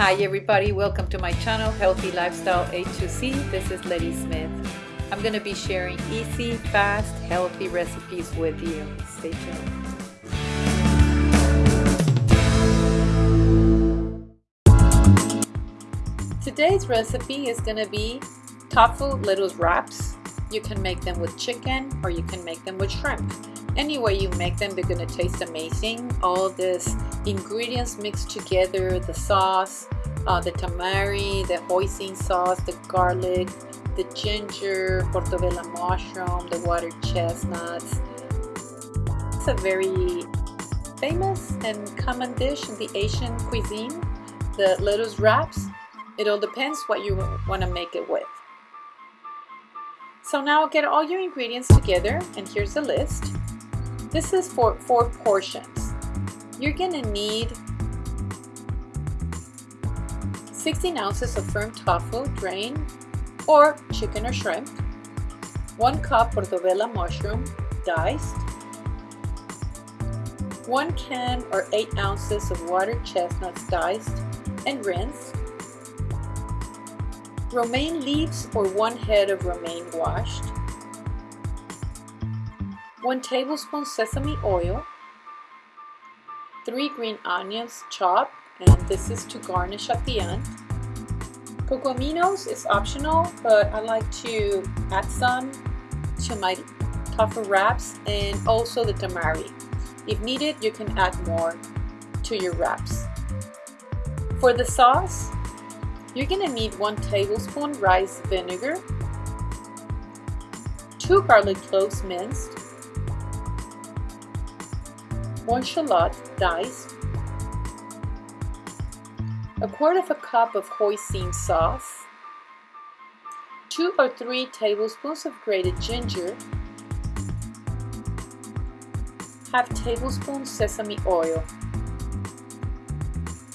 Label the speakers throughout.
Speaker 1: Hi everybody, welcome to my channel Healthy Lifestyle A2C. This is Letty Smith. I'm going to be sharing easy, fast, healthy recipes with you. Stay tuned. Today's recipe is going to be tofu lettuce wraps. You can make them with chicken or you can make them with shrimp. Any way you make them, they're to taste amazing. All these ingredients mixed together, the sauce, uh, the tamari, the hoisin sauce, the garlic, the ginger, portobello mushroom, the water chestnuts. It's a very famous and common dish in the Asian cuisine, the lettuce wraps. It all depends what you want to make it with. So now get all your ingredients together and here's the list. This is for four portions. You're gonna need 16 ounces of firm tofu drained or chicken or shrimp, 1 cup portobello mushroom diced, 1 can or 8 ounces of water chestnuts diced and rinsed, romaine leaves or 1 head of romaine washed, 1 tablespoon sesame oil, 3 green onions chopped and this is to garnish at the end. Coco aminos is optional but I like to add some to my tofu wraps and also the tamari. If needed you can add more to your wraps. For the sauce you're gonna need 1 tablespoon rice vinegar, 2 garlic cloves minced, 1 shallot diced, a quarter of a cup of hoisin sauce, 2 or 3 tablespoons of grated ginger, half tablespoon sesame oil,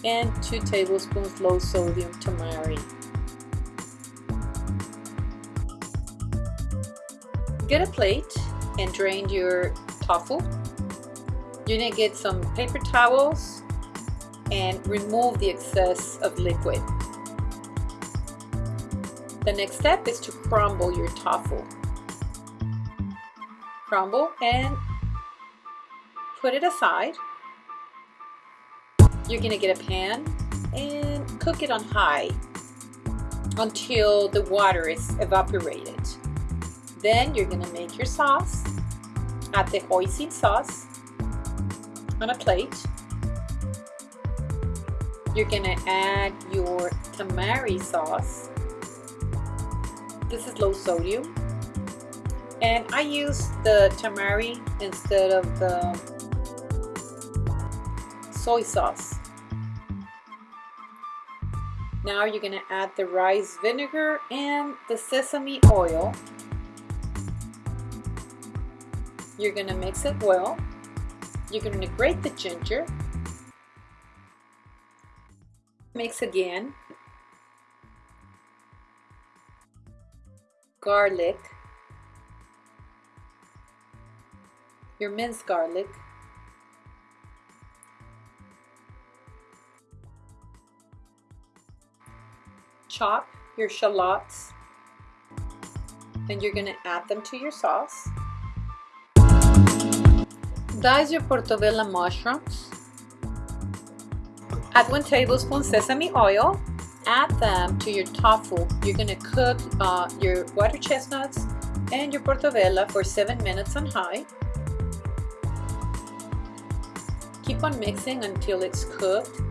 Speaker 1: and 2 tablespoons low sodium tamari. Get a plate and drain your tofu you're going to get some paper towels and remove the excess of liquid. The next step is to crumble your tofu. Crumble and put it aside. You're to get a pan and cook it on high until the water is evaporated. Then you're to make your sauce. Add the hoisin sauce on a plate. You're gonna add your tamari sauce. This is low sodium. And I use the tamari instead of the soy sauce. Now you're gonna add the rice vinegar and the sesame oil. You're gonna mix it well. You're to grate the ginger. Mix again. Garlic. Your minced garlic. Chop your shallots and you're going to add them to your sauce. Dice your portobello mushrooms. Add one tablespoon sesame oil. Add them to your tofu. You're gonna cook uh, your water chestnuts and your portobello for seven minutes on high. Keep on mixing until it's cooked.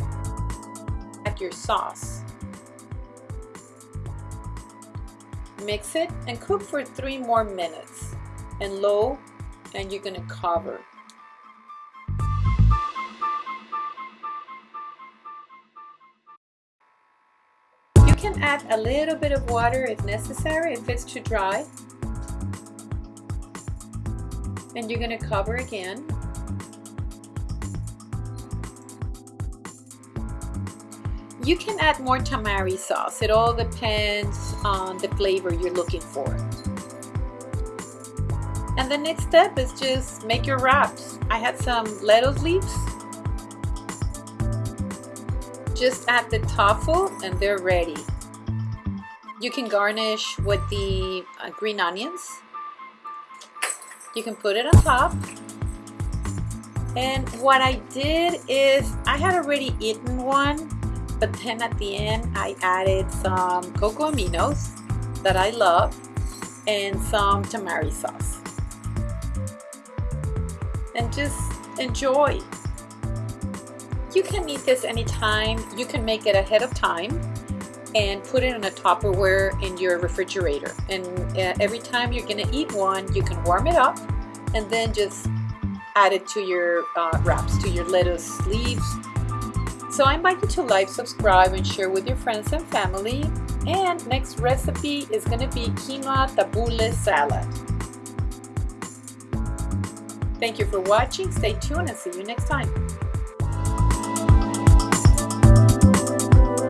Speaker 1: Add your sauce. Mix it and cook for three more minutes and low and you're gonna cover. You can add a little bit of water if necessary, if it's too dry. And you're going to cover again. You can add more tamari sauce. It all depends on the flavor you're looking for. And the next step is just make your wraps. I had some lettuce leaves just add the tofu and they're ready. You can garnish with the uh, green onions. You can put it on top. And what I did is I had already eaten one, but then at the end I added some coco aminos that I love and some tamari sauce. And just enjoy. You can eat this anytime. You can make it ahead of time and put it in a Tupperware in your refrigerator. And uh, every time you're gonna eat one, you can warm it up and then just add it to your uh, wraps, to your lettuce leaves. So I invite you to like, subscribe, and share with your friends and family. And next recipe is gonna be quinoa tabbouleh salad. Thank you for watching. Stay tuned and see you next time.